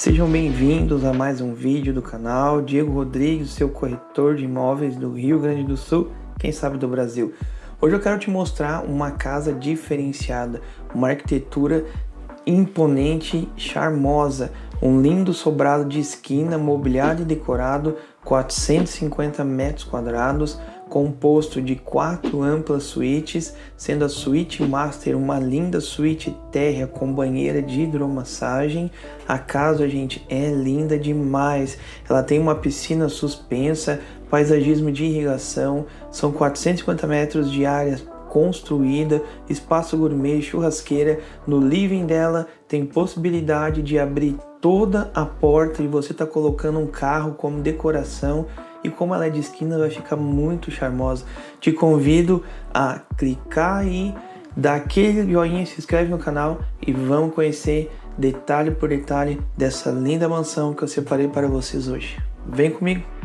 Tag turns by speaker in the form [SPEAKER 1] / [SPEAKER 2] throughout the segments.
[SPEAKER 1] Sejam bem-vindos a mais um vídeo do canal Diego Rodrigues, seu corretor de imóveis do Rio Grande do Sul, quem sabe do Brasil. Hoje eu quero te mostrar uma casa diferenciada, uma arquitetura imponente, charmosa, um lindo sobrado de esquina, mobiliado e decorado, 450 metros quadrados, composto de quatro amplas suítes, sendo a suíte master uma linda suíte térrea com banheira de hidromassagem. A casa, gente, é linda demais. Ela tem uma piscina suspensa, paisagismo de irrigação, são 450 metros de área construída, espaço gourmet, churrasqueira. No living dela tem possibilidade de abrir toda a porta e você tá colocando um carro como decoração e como ela é de esquina vai ficar muito charmosa. Te convido a clicar aí, dar aquele joinha, se inscreve no canal e vamos conhecer detalhe por detalhe dessa linda mansão que eu separei para vocês hoje. Vem comigo!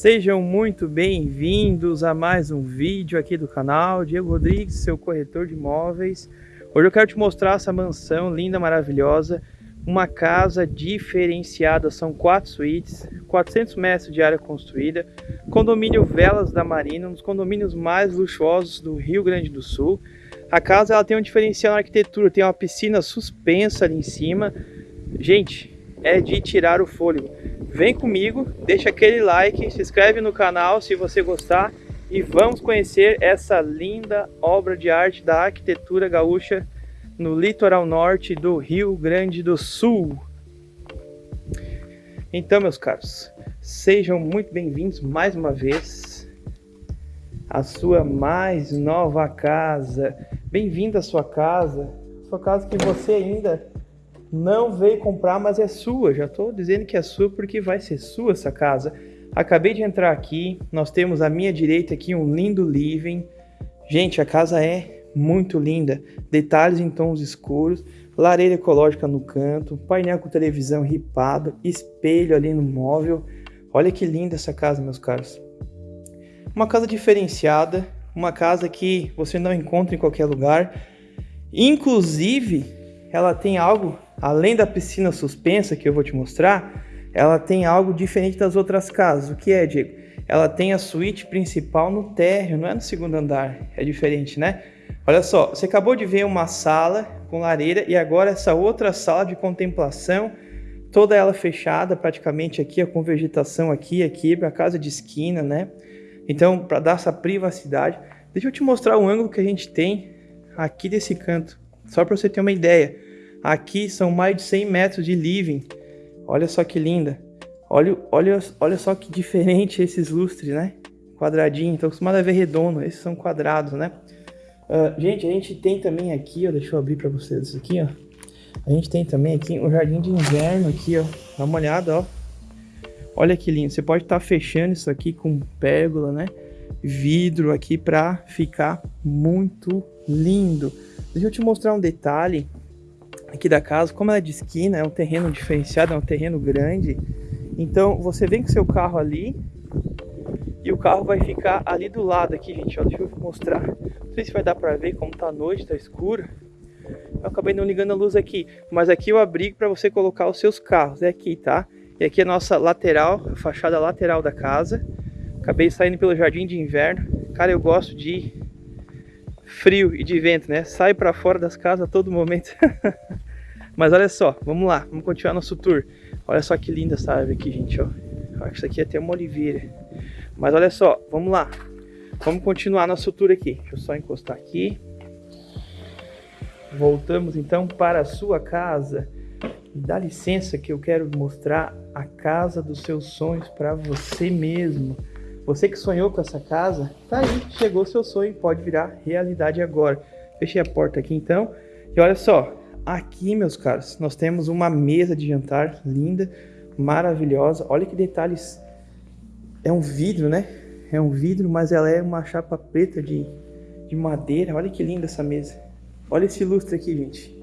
[SPEAKER 1] Sejam muito bem-vindos a mais um vídeo aqui do canal, Diego Rodrigues, seu corretor de imóveis. Hoje eu quero te mostrar essa mansão linda, maravilhosa, uma casa diferenciada, são quatro suítes, 400 metros de área construída, condomínio Velas da Marina, um dos condomínios mais luxuosos do Rio Grande do Sul. A casa ela tem um diferencial na arquitetura, tem uma piscina suspensa ali em cima. Gente, é de tirar o fôlego. Vem comigo, deixa aquele like, se inscreve no canal se você gostar e vamos conhecer essa linda obra de arte da arquitetura gaúcha no litoral norte do Rio Grande do Sul. Então, meus caros, sejam muito bem-vindos mais uma vez à sua mais nova casa. Bem-vindo à sua casa, sua casa que você ainda não veio comprar, mas é sua. Já estou dizendo que é sua porque vai ser sua essa casa. Acabei de entrar aqui, nós temos à minha direita aqui um lindo living. Gente, a casa é muito linda. Detalhes em tons escuros, lareira ecológica no canto, painel com televisão ripado, espelho ali no móvel. Olha que linda essa casa, meus caros. Uma casa diferenciada, uma casa que você não encontra em qualquer lugar. Inclusive, ela tem algo além da piscina suspensa que eu vou te mostrar, ela tem algo diferente das outras casas. O que é, Diego? Ela tem a suíte principal no térreo, não é no segundo andar. É diferente, né? Olha só, você acabou de ver uma sala com lareira e agora essa outra sala de contemplação, toda ela fechada praticamente aqui, com vegetação aqui, aqui, para casa de esquina, né? Então, para dar essa privacidade, deixa eu te mostrar o ângulo que a gente tem aqui desse canto, só para você ter uma ideia. Aqui são mais de 100 metros de living. Olha só que linda. Olha, olha, olha só que diferente esses lustres, né? Quadradinho. Estou acostumado a ver redondo. Esses são quadrados, né? Uh, gente, a gente tem também aqui, ó. Deixa eu abrir para vocês isso aqui, ó. A gente tem também aqui um jardim de inverno aqui, ó. Dá uma olhada, ó. Olha que lindo. Você pode estar tá fechando isso aqui com pérgola, né? Vidro aqui para ficar muito lindo. Deixa eu te mostrar um detalhe aqui da casa, como ela é de esquina, é um terreno diferenciado, é um terreno grande. Então você vem com seu carro ali e o carro vai ficar ali do lado aqui, gente. Ó, deixa eu mostrar. Não sei se vai dar para ver como tá noite, tá escuro. Eu acabei não ligando a luz aqui, mas aqui o abrigo para você colocar os seus carros, é aqui, tá? E aqui é a nossa lateral, a fachada lateral da casa. Acabei saindo pelo jardim de inverno. Cara, eu gosto de frio e de vento, né? Sai para fora das casas a todo momento. Mas olha só, vamos lá, vamos continuar nosso tour. Olha só que linda essa árvore aqui, gente, ó. Acho que isso aqui é até uma oliveira. Mas olha só, vamos lá. Vamos continuar nosso tour aqui. Deixa eu só encostar aqui. Voltamos então para a sua casa. Dá licença que eu quero mostrar a casa dos seus sonhos para você mesmo. Você que sonhou com essa casa, tá aí, chegou o seu sonho, pode virar realidade agora. Fechei a porta aqui então. E olha só, aqui, meus caros, nós temos uma mesa de jantar linda, maravilhosa. Olha que detalhes. É um vidro, né? É um vidro, mas ela é uma chapa preta de, de madeira. Olha que linda essa mesa. Olha esse lustre aqui, gente.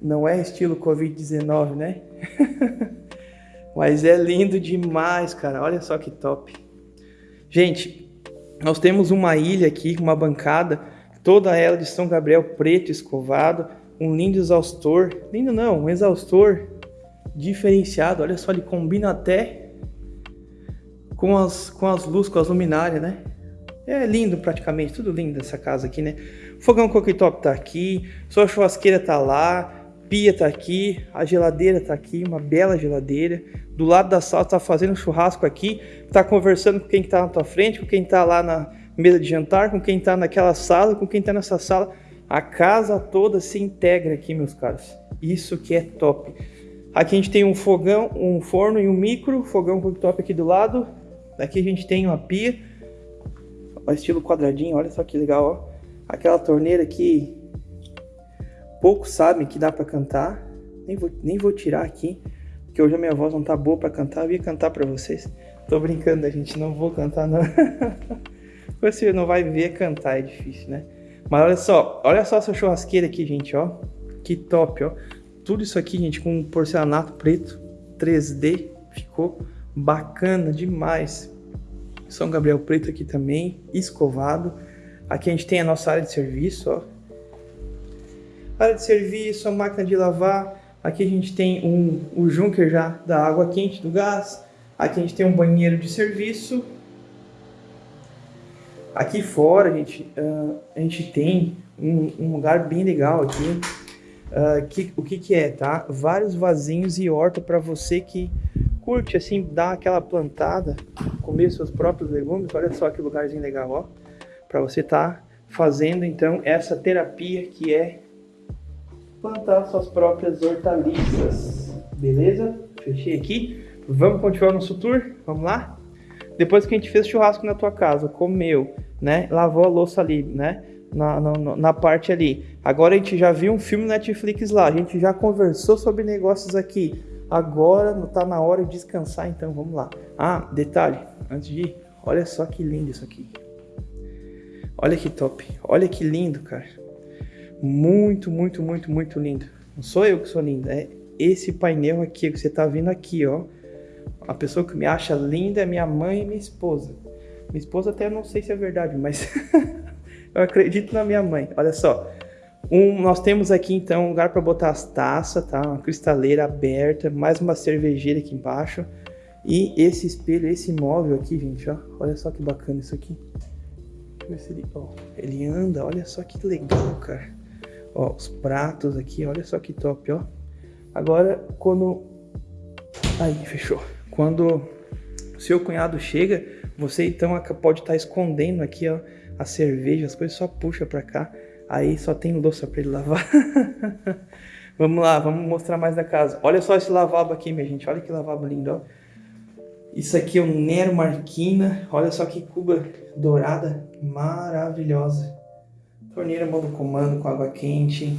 [SPEAKER 1] Não é estilo Covid-19, né? mas é lindo demais, cara. Olha só que top. Gente, nós temos uma ilha aqui, uma bancada, toda ela de São Gabriel preto escovado, um lindo exaustor, lindo não, um exaustor diferenciado, olha só, ele combina até com as, com as luzes, com as luminárias, né? É lindo praticamente, tudo lindo essa casa aqui, né? fogão cooktop tá aqui, sua churrasqueira tá lá, pia tá aqui, a geladeira tá aqui, uma bela geladeira. Do lado da sala tá fazendo churrasco aqui, tá conversando com quem tá na tua frente, com quem tá lá na mesa de jantar, com quem tá naquela sala, com quem tá nessa sala. A casa toda se integra aqui, meus caros. Isso que é top. Aqui a gente tem um fogão, um forno e um micro, fogão cooktop aqui do lado. Aqui a gente tem uma pia, estilo quadradinho, olha só que legal, ó aquela torneira que poucos sabem que dá para cantar. Nem vou, nem vou tirar aqui, porque hoje a minha voz não tá boa para cantar. Eu ia cantar para vocês. Tô brincando, a gente não vou cantar não. Você não vai ver cantar, é difícil, né? Mas olha só, olha só essa churrasqueira aqui, gente, ó. Que top, ó. Tudo isso aqui, gente, com porcelanato preto 3D. Ficou bacana demais. São Gabriel preto aqui também, escovado. Aqui a gente tem a nossa área de serviço, ó. Área de serviço, a máquina de lavar. Aqui a gente tem um, o junker já da água quente, do gás. Aqui a gente tem um banheiro de serviço. Aqui fora a gente, uh, a gente tem um, um, lugar bem legal aqui. Uh, que, o que que é, tá? Vários vasinhos e horta para você que curte, assim, dar aquela plantada, comer seus próprios legumes. Olha só que lugarzinho legal, ó para você estar tá fazendo então essa terapia que é plantar suas próprias hortaliças, beleza? Fechei aqui. Vamos continuar nosso tour? Vamos lá? Depois que a gente fez churrasco na tua casa, comeu, né? Lavou a louça ali, né? Na, na, na, parte ali. Agora a gente já viu um filme Netflix lá, a gente já conversou sobre negócios aqui. Agora tá na hora de descansar, então vamos lá. Ah, detalhe, antes de ir, olha só que lindo isso aqui. Olha que top. Olha que lindo, cara. Muito, muito, muito, muito lindo. Não sou eu que sou lindo, é esse painel aqui que você tá vendo aqui, ó. A pessoa que me acha linda é minha mãe e minha esposa. Minha esposa até não sei se é verdade, mas eu acredito na minha mãe. Olha só. Um, nós temos aqui então um lugar para botar as taças, tá? Uma cristaleira aberta, mais uma cervejeira aqui embaixo. E esse espelho, esse móvel aqui, gente, ó. Olha só que bacana isso aqui ver se ele, ó, ele anda, olha só que legal, cara. Ó, os pratos aqui, olha só que top, ó. Agora, quando... Aí, fechou. Quando seu cunhado chega, você então pode estar tá escondendo aqui, ó, a cerveja, as coisas só puxa pra cá. Aí só tem louça pra ele lavar. vamos lá, vamos mostrar mais da casa. Olha só esse lavabo aqui, minha gente. Olha que lavabo lindo, ó. Isso aqui é um Nero Marquina. Olha só que cuba dourada maravilhosa. Torneira modo comando com água quente.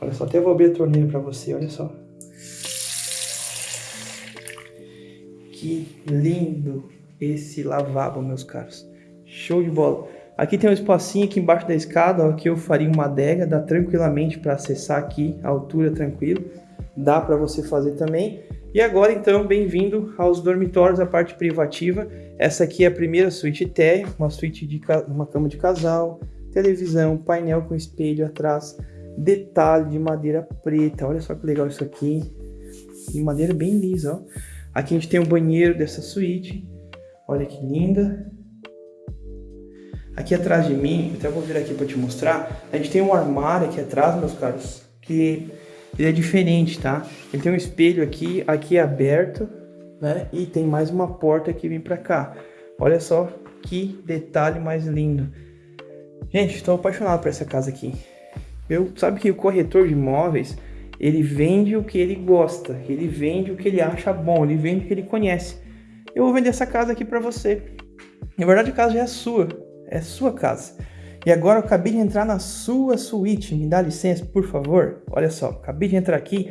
[SPEAKER 1] Olha só, até vou abrir a torneira para você, olha só. Que lindo esse lavabo, meus caros. Show de bola. Aqui tem um espacinho aqui embaixo da escada, ó, que eu faria uma adega, dá tranquilamente para acessar aqui, a altura tranquilo. Dá para você fazer também. E agora então, bem-vindo aos dormitórios, a parte privativa. Essa aqui é a primeira suíte térrea, uma suíte de uma cama de casal, televisão, painel com espelho atrás, detalhe de madeira preta. Olha só que legal isso aqui. De madeira bem lisa, ó. Aqui a gente tem o um banheiro dessa suíte. Olha que linda. Aqui atrás de mim, até vou vir aqui para te mostrar, a gente tem um armário aqui atrás, meus caros, que ele é diferente, tá? Ele tem um espelho aqui, aqui é aberto, né? E tem mais uma porta que vem para cá. Olha só que detalhe mais lindo. Gente, estou apaixonado por essa casa aqui. Eu sabe que o corretor de imóveis, ele vende o que ele gosta, ele vende o que ele acha bom, ele vende o que ele conhece. Eu vou vender essa casa aqui para você. Na verdade, a casa já é sua, é sua casa. E agora eu acabei de entrar na sua suíte, me dá licença, por favor? Olha só, acabei de entrar aqui,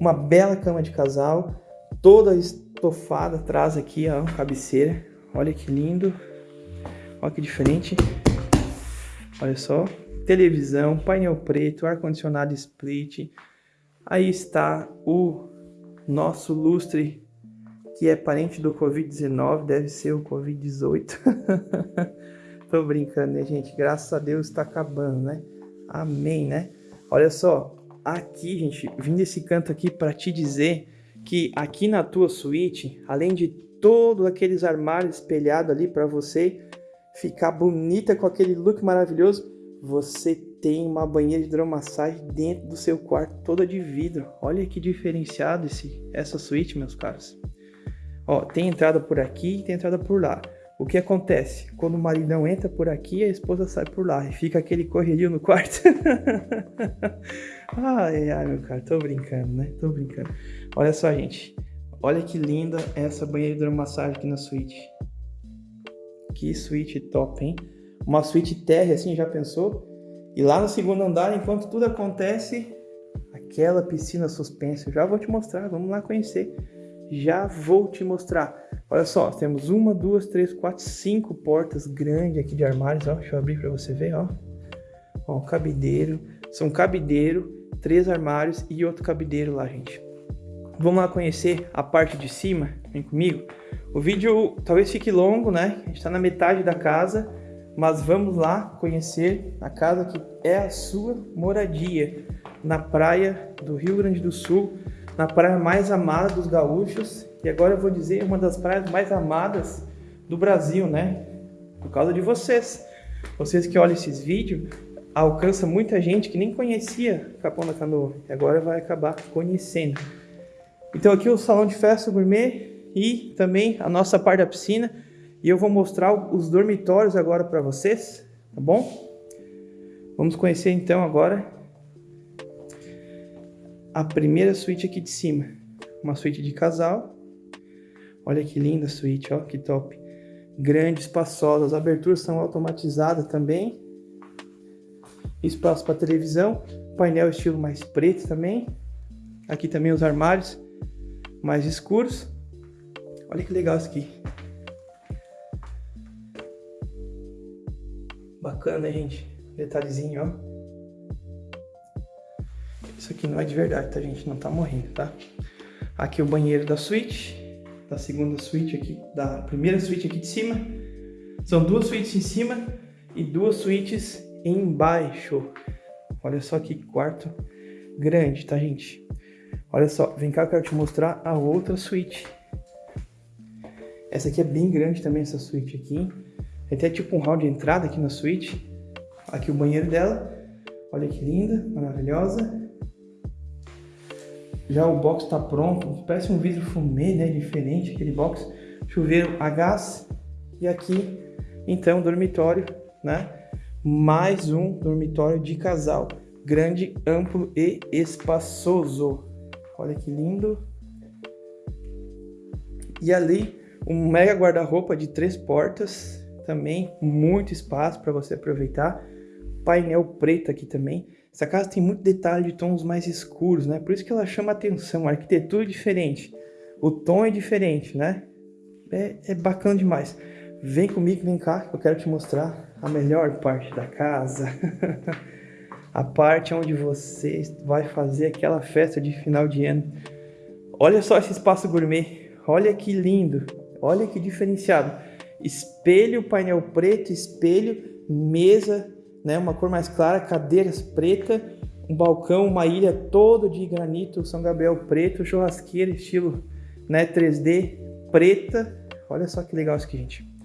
[SPEAKER 1] uma bela cama de casal, toda estofada atrás aqui, ó, cabeceira. Olha que lindo, olha que diferente. Olha só, televisão, painel preto, ar-condicionado split. Aí está o nosso lustre que é parente do Covid-19, deve ser o Covid-18. Tô brincando, né, gente? Graças a Deus tá acabando, né? Amém, né? Olha só, aqui, gente, vim desse canto aqui para te dizer que aqui na tua suíte, além de todos aqueles armários espelhados ali para você ficar bonita com aquele look maravilhoso, você tem uma banheira de hidromassagem dentro do seu quarto, toda de vidro. Olha que diferenciado esse, essa suíte, meus caros. Ó, tem entrada por aqui e tem entrada por lá. O que acontece? Quando o maridão entra por aqui, a esposa sai por lá e fica aquele correrio no quarto. ai, ai, meu cara, tô brincando, né? Tô brincando. Olha só, gente. Olha que linda essa banheira de hidromassagem aqui na suíte. Que suíte top, hein? Uma suíte térrea assim, já pensou? E lá no segundo andar, enquanto tudo acontece, aquela piscina suspensa. Eu já vou te mostrar, vamos lá conhecer. Já vou te mostrar. Olha só, temos uma, duas, três, quatro, cinco portas grandes aqui de armários, ó. Deixa eu abrir para você ver, ó. Ó, cabideiro. São cabideiro, três armários e outro cabideiro lá, gente. Vamos lá conhecer a parte de cima? Vem comigo. O vídeo talvez fique longo, né? A gente tá na metade da casa, mas vamos lá conhecer a casa que é a sua moradia na praia do Rio Grande do Sul, na praia mais amada dos gaúchos e agora eu vou dizer uma das praias mais amadas do Brasil, né? Por causa de vocês. Vocês que olham esses vídeos, alcança muita gente que nem conhecia Capão da Canoa e agora vai acabar conhecendo. Então aqui o salão de festa gourmet e também a nossa parte da piscina e eu vou mostrar os dormitórios agora para vocês, tá bom? Vamos conhecer então agora a primeira suíte aqui de cima, uma suíte de casal Olha que linda a suíte, ó, que top. Grande, espaçosa, as aberturas são automatizadas também. Espaço para televisão, painel estilo mais preto também. Aqui também os armários mais escuros. Olha que legal isso aqui. Bacana, gente? Detalhezinho, ó. Isso aqui não é de verdade, tá, gente? Não tá morrendo, tá? Aqui o banheiro da suíte da segunda suíte aqui, da primeira suíte aqui de cima. São duas suítes em cima e duas suítes embaixo. Olha só que quarto grande, tá, gente? Olha só, vem cá eu quero te mostrar a outra suíte. Essa aqui é bem grande também, essa suíte aqui. Tem até tipo um hall de entrada aqui na suíte. Aqui o banheiro dela. Olha que linda, maravilhosa. Já o box está pronto, parece um vidro fumê, né? Diferente aquele box. Chuveiro a gás. E aqui, então, dormitório, né? Mais um dormitório de casal. Grande, amplo e espaçoso. Olha que lindo. E ali, um mega guarda-roupa de três portas. Também muito espaço para você aproveitar. Painel preto aqui também. Essa casa tem muito detalhe de tons mais escuros, né? Por isso que ela chama atenção, a arquitetura é diferente, o tom é diferente, né? É, é bacana demais. Vem comigo, vem cá, que eu quero te mostrar a melhor parte da casa. a parte onde você vai fazer aquela festa de final de ano. Olha só esse espaço gourmet, olha que lindo, olha que diferenciado. Espelho, painel preto, espelho, mesa né? Uma cor mais clara, cadeiras preta, um balcão, uma ilha toda de granito São Gabriel preto, churrasqueira estilo né, 3D preta. Olha só que legal isso aqui, gente.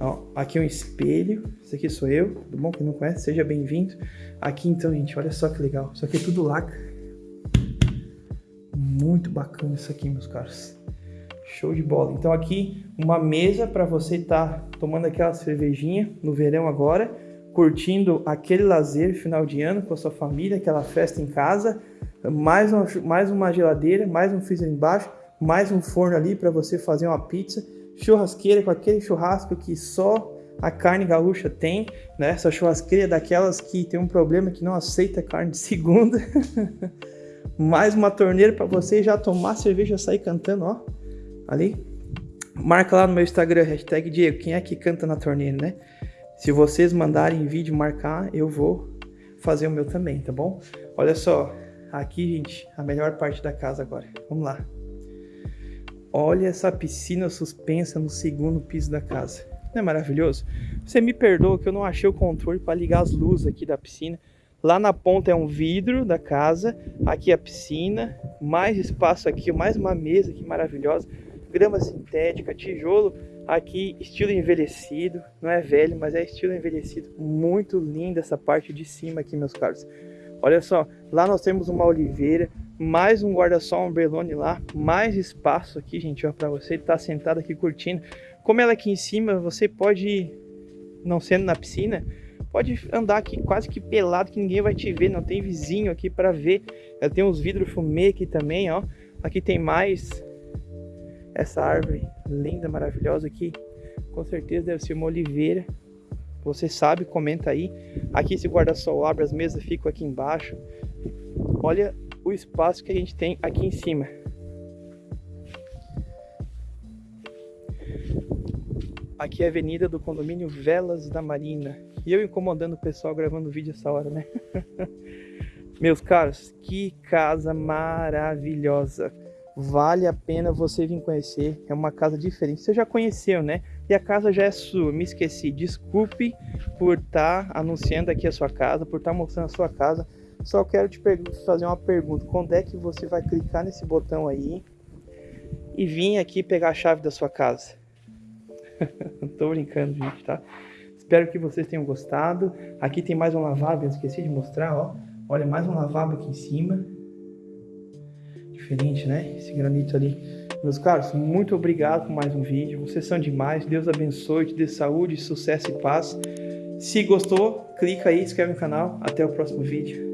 [SPEAKER 1] Ó, aqui é um espelho, esse aqui sou eu, tudo bom? Quem não conhece, seja bem-vindo. Aqui então, gente, olha só que legal. Isso aqui é tudo laca. Muito bacana isso aqui, meus caros. Show de bola. Então aqui uma mesa para você estar tá tomando aquela cervejinha no verão agora curtindo aquele lazer final de ano com a sua família, aquela festa em casa, mais uma, mais uma geladeira, mais um freezer embaixo, mais um forno ali para você fazer uma pizza, churrasqueira com aquele churrasco que só a carne gaúcha tem, né? Essa churrasqueira daquelas que tem um problema que não aceita carne de segunda. mais uma torneira para você já tomar cerveja e sair cantando, ó. Ali. Marca lá no meu Instagram, hashtag Diego, quem é que canta na torneira, né? Se vocês mandarem vídeo marcar, eu vou fazer o meu também, tá bom? Olha só, aqui, gente, a melhor parte da casa agora. Vamos lá. Olha essa piscina suspensa no segundo piso da casa. Não é maravilhoso? Você me perdoa que eu não achei o controle para ligar as luzes aqui da piscina. Lá na ponta é um vidro da casa, aqui a piscina, mais espaço aqui, mais uma mesa aqui maravilhosa, grama sintética, tijolo aqui estilo envelhecido, não é velho, mas é estilo envelhecido, muito linda essa parte de cima aqui, meus caros. Olha só, lá nós temos uma oliveira, mais um guarda-sol umbrelone lá, mais espaço aqui, gente, ó, para você estar tá sentado aqui curtindo. Como ela é aqui em cima, você pode, não sendo na piscina, pode andar aqui quase que pelado que ninguém vai te ver, não tem vizinho aqui para ver. Ela tem uns vidros fumê aqui também, ó. Aqui tem mais essa árvore linda, maravilhosa aqui. Com certeza deve ser uma oliveira. Você sabe, comenta aí. Aqui esse guarda-sol abre, as mesas ficam aqui embaixo. Olha o espaço que a gente tem aqui em cima. Aqui é a avenida do condomínio Velas da Marina. E eu incomodando o pessoal gravando vídeo essa hora, né? Meus caros, que casa maravilhosa. Vale a pena você vir conhecer. É uma casa diferente. Você já conheceu, né? E a casa já é sua. Me esqueci. Desculpe por estar tá anunciando aqui a sua casa, por estar tá mostrando a sua casa. Só quero te fazer uma pergunta. Quando é que você vai clicar nesse botão aí e vir aqui pegar a chave da sua casa? Tô brincando, gente, tá? Espero que vocês tenham gostado. Aqui tem mais um lavabo, eu esqueci de mostrar, ó. Olha, mais um lavabo aqui em cima. Diferente, né? Esse granito ali. Meus caros, muito obrigado por mais um vídeo. Vocês são demais. Deus abençoe, te dê saúde, sucesso e paz. Se gostou, clica aí, inscreve no canal. Até o próximo vídeo.